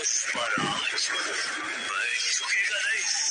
Os Paralisos. Beijo, que é galera!